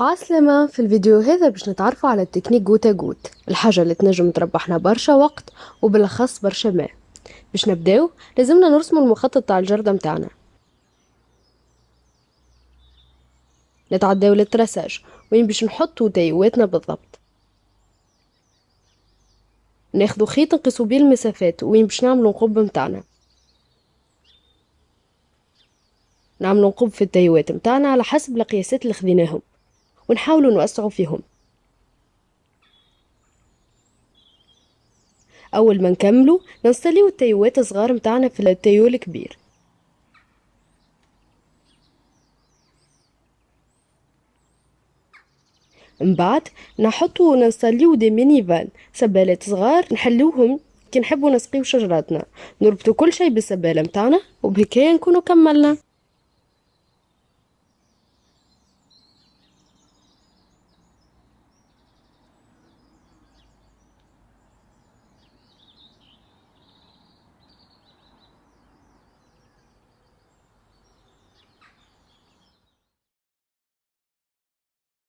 عسلامة في الفيديو هذا باش نتعرفوا على ال technique goutte à goutte الحاجة اللي تنجم تربحنا برشا وقت وبالأخص برشا ماء. باش نبداو لازمنا نرسمو المخطط تاع الجردة متاعنا. نتعداو لل traçage وين باش نحطو تيواتنا بالضبط. ناخدو خيط نقيسو بيه المسافات وين باش نعملو نقب متاعنا. نعملو نقب في التيوات متاعنا على حسب القياسات اللي خذيناهم ونحاولوا نوسعوا فيهم. أول ما نكملوا ننستليو التيوات الصغار متاعنا في ال tuyau الكبير. من بعد نحطوا وننستليو des mini vannes. سبالات صغار نحلوهم. كي نحبوا نسقيو شجراتنا. نربطوا كل شيء بالسبالة متاعنا وبهكايا نكونوا كملنا.